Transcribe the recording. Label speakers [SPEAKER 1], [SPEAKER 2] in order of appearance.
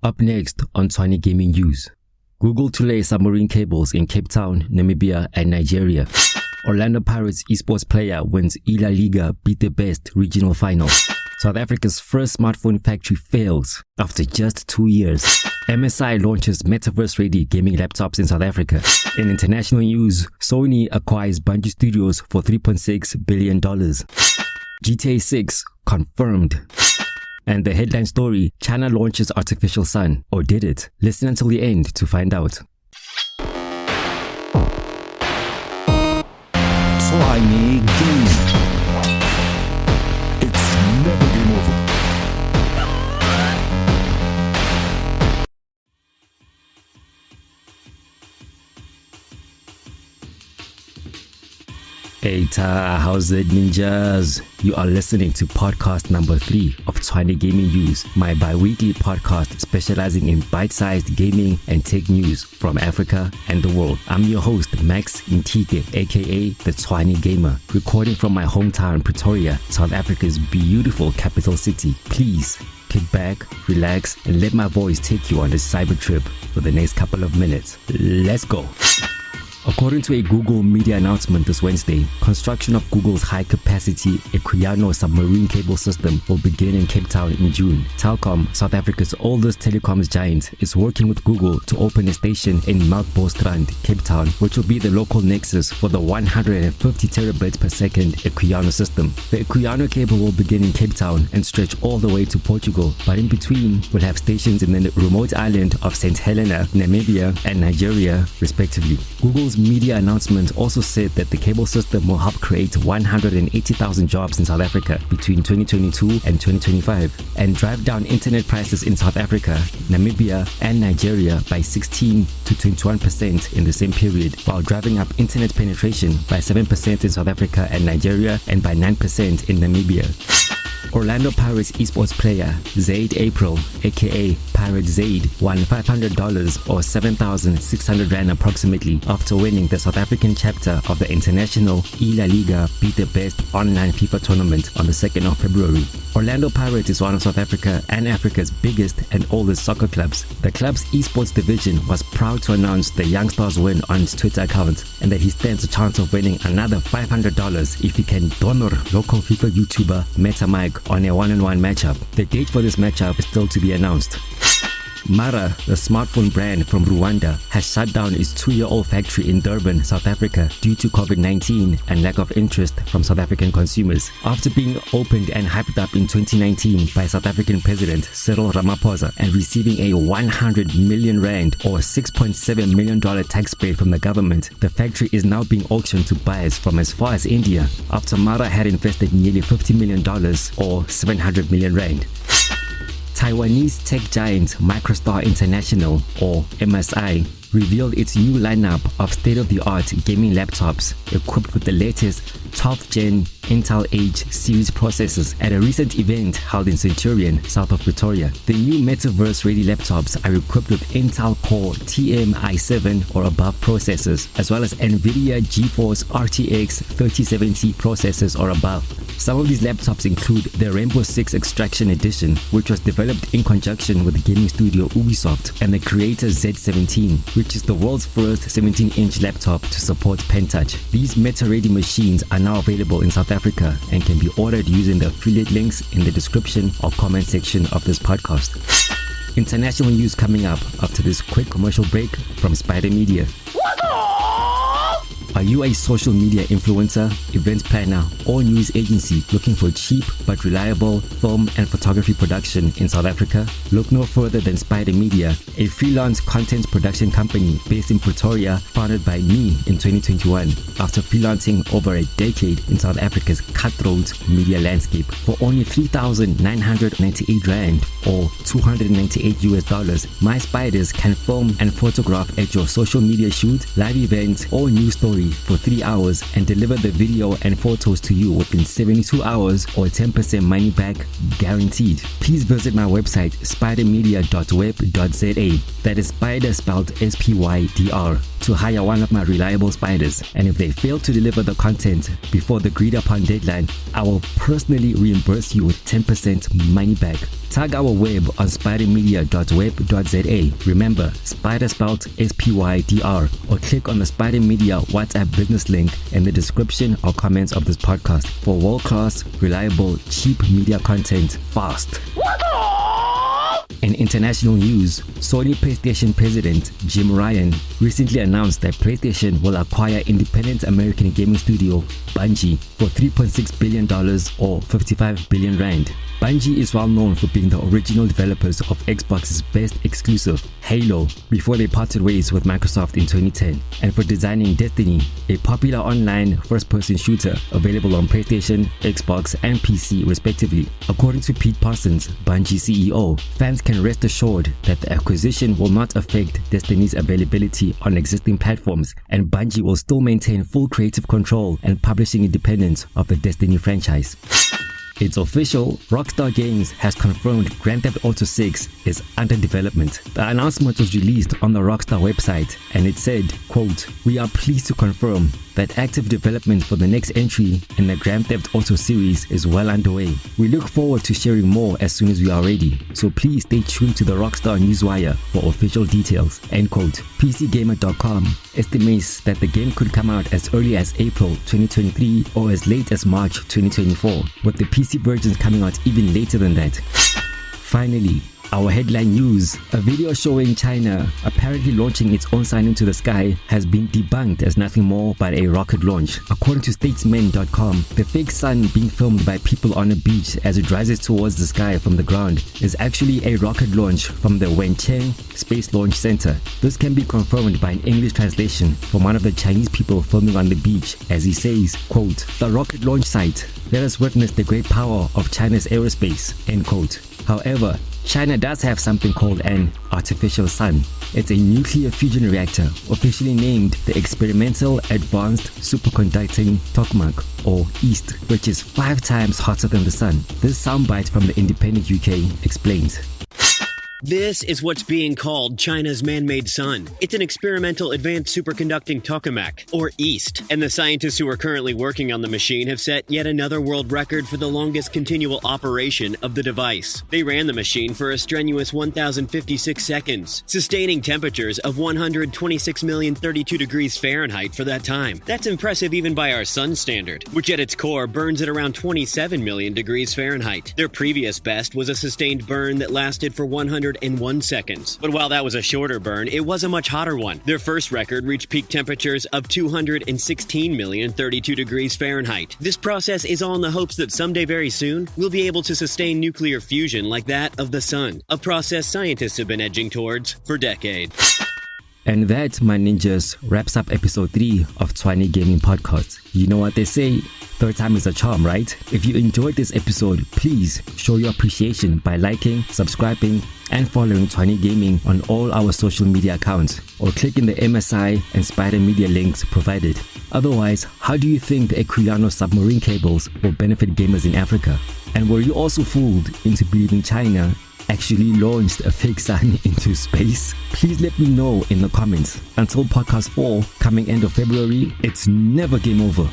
[SPEAKER 1] Up next on Tshwane Gaming News. Google to lay submarine cables in Cape Town, Namibia and Nigeria. Orlando Pirates esports player wins Ila Liga beat the best regional final. South Africa's first smartphone factory fails after just two years. MSI launches metaverse-ready gaming laptops in South Africa. In international news, Sony acquires Bungie Studios for $3.6 billion. GTA 6 confirmed. And the headline story, China launches artificial sun. Or did it? Listen until the end to find out.
[SPEAKER 2] Gaming.
[SPEAKER 1] Hey Ta, how's it ninjas? You are listening to podcast number 3 of Tshwane Gaming News, my bi-weekly podcast specializing in bite-sized gaming and tech news from Africa and the world. I'm your host Max Ntike, aka the Tshwane Gamer, recording from my hometown Pretoria, South Africa's beautiful capital city. Please kick back, relax, and let my voice take you on this cyber trip for the next couple of minutes. Let's go. According to a Google media announcement this Wednesday, construction of Google's high-capacity Equiano submarine cable system will begin in Cape Town in June. Telkom, South Africa's oldest telecoms giant, is working with Google to open a station in Melkbosstrand, Cape Town, which will be the local nexus for the 150 terabits per second Equiano system. The Equiano cable will begin in Cape Town and stretch all the way to Portugal, but in between will have stations in the remote island of St. Helena, Namibia, and Nigeria, respectively. Google's media announcement also said that the cable system will help create 180,000 jobs in South Africa between 2022 and 2025 and drive down internet prices in South Africa, Namibia, and Nigeria by 16 to 21% in the same period, while driving up internet penetration by 7% in South Africa and Nigeria and by 9% in Namibia. Orlando Pirates esports player Zaid April, aka Pirate Zaid, won $500 or 7,600 Rand approximately after winning the South African chapter of the international La Liga Beat the Best online FIFA tournament on the 2nd of February. Orlando Pirates is one of South Africa and Africa's biggest and oldest soccer clubs. The club's esports division was proud to announce the Young Stars win on its Twitter account and that he stands a chance of winning another $500 if he can donor local FIFA YouTuber Meta On a one-on-one matchup. The date for this matchup is still to be announced. Mara, the smartphone brand from Rwanda, has shut down its two-year-old factory in Durban, South Africa due to COVID-19 and lack of interest from South African consumers. After being opened and hyped up in 2019 by South African President Cyril Ramaphosa and receiving a 100 million rand or $6.7 million tax break from the government, the factory is now being auctioned to buyers from as far as India after Mara had invested nearly $50 million or 700 million rand. Taiwanese tech giant Micro-Star International, or MSI, revealed its new lineup of state-of-the-art gaming laptops equipped with the latest 12th gen Intel H series processors at a recent event held in Centurion, south of Pretoria. The new metaverse-ready laptops are equipped with Intel Core TM i7 or above processors, as well as NVIDIA GeForce RTX 3070 processors or above. Some of these laptops include the Rainbow Six Extraction Edition, which was developed in conjunction with gaming studio Ubisoft, and the Creator Z17, which is the world's first 17-inch laptop to support pen touch. These meta-ready machines are now available in South Africa and can be ordered using the affiliate links in the description or comment section of this podcast. International news coming up after this quick commercial break from Spider Media. Are you a social media influencer, event planner, or news agency looking for cheap but reliable film and photography production in South Africa? Look no further than Spider Media, a freelance content production company based in Pretoria, founded by me in 2021 after freelancing over a decade in South Africa's cutthroat media landscape. For only 3,998 Rand or 298 US dollars, my spiders can film and photograph at your social media shoot, live event, or news story for 3 hours and deliver the video and photos to you within 72 hours or 10% money back guaranteed. Please visit my website spidermedia.web.za that is spider spelled S-P-Y-D-R to hire one of my reliable spiders and if they fail to deliver the content before the agreed upon deadline, I will personally reimburse you with 10% money back. Tag our web on spidermedia.web.za. Remember, spider spelled S-P-Y-D-R or click on the Spider Media WhatsApp business link in the description or comments of this podcast for world-class, reliable, cheap media content fast. In international news, Sony PlayStation president Jim Ryan recently announced that PlayStation will acquire independent American gaming studio Bungie for $3.6 billion or 55 billion rand. Bungie is well known for being the original developers of Xbox's best exclusive, Halo, before they parted ways with Microsoft in 2010, and for designing Destiny, a popular online first-person shooter available on PlayStation, Xbox, and PC respectively. According to Pete Parsons, Bungie CEO, fans can rest assured that the acquisition will not affect Destiny's availability on existing platforms, and Bungie will still maintain full creative control and publishing independence of the Destiny franchise. It's official, Rockstar Games has confirmed Grand Theft Auto 6 is under development. The announcement was released on the Rockstar website and it said, quote, We are pleased to confirm that active development for the next entry in the Grand Theft Auto series is well underway. We look forward to sharing more as soon as we are ready, so please stay tuned to the Rockstar Newswire for official details. End quote. PCGamer.com estimates that the game could come out as early as April 2023 or as late as March 2024, with the PC versions coming out even later than that. Finally, our headline news a video showing China apparently launching its own sign into the sky has been debunked as nothing more but a rocket launch. According to statesman.com, the fake sun being filmed by people on a beach as it rises towards the sky from the ground is actually a rocket launch from the Wenchang Space Launch Center. This can be confirmed by an English translation from one of the Chinese people filming on the beach as he says, quote, The rocket launch site. Let us witness the great power of China's aerospace, end quote. However, China does have something called an artificial sun. It's a nuclear fusion reactor, officially named the Experimental Advanced Superconducting Tokamak, or EAST, which is five times hotter than the sun. This soundbite from the Independent UK explains.
[SPEAKER 3] This is what's being called China's man made sun. It's an experimental advanced superconducting tokamak, or EAST, and the scientists who are currently working on the machine have set yet another world record for the longest continual operation of the device. They ran the machine for a strenuous 1,056 seconds, sustaining temperatures of 126,032 degrees Fahrenheit for that time. That's impressive even by our sun standard, which at its core burns at around 27 million degrees Fahrenheit. Their previous best was a sustained burn that lasted for 100 101 seconds. But while that was a shorter burn, it was a much hotter one. Their first record reached peak temperatures of 216,032 degrees Fahrenheit. This process is all in the hopes that someday very soon, we'll be able to sustain nuclear fusion like that of the sun, a process scientists have been edging towards for decades.
[SPEAKER 1] And that, my ninjas, wraps up episode 3 of Tshwane Gaming Podcast. You know what they say, third time is a charm, right? If you enjoyed this episode, please show your appreciation by liking, subscribing, and following Tshwane Gaming on all our social media accounts or clicking the MSI and Spider Media links provided. Otherwise, how do you think the Equiano submarine cables will benefit gamers in Africa? And were you also fooled into believing China actually launched a fake sun into space? Please let me know in the comments. Until podcast 4 coming end of February, it's never game over.